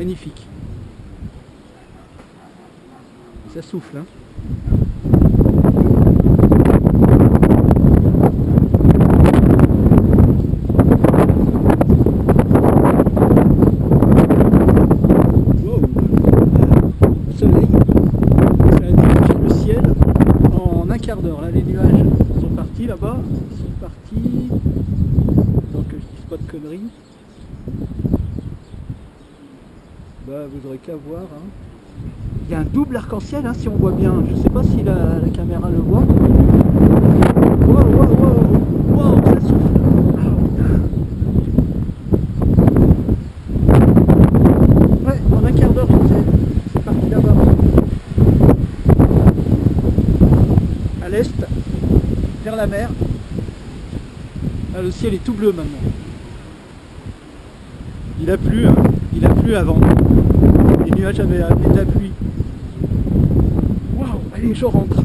Magnifique. Ça souffle, hein d'heure. Là, les nuages sont partis là-bas. Ils sont partis. Donc, je dis pas de conneries. Bah vous aurez qu'à voir. hein. Il y a un double arc-en-ciel hein, si on voit bien. Je sais pas si la, caméra le voit. Wow, wow, wow, wow, ça. Ouais, en un quart d'heure. C'est parti là-bas. À l'est, vers la mer. Le ciel est tout bleu maintenant. Il a plu, hein. il a plu avant. Nuages avaient amené de la pluie. Waouh, allez, je rentre.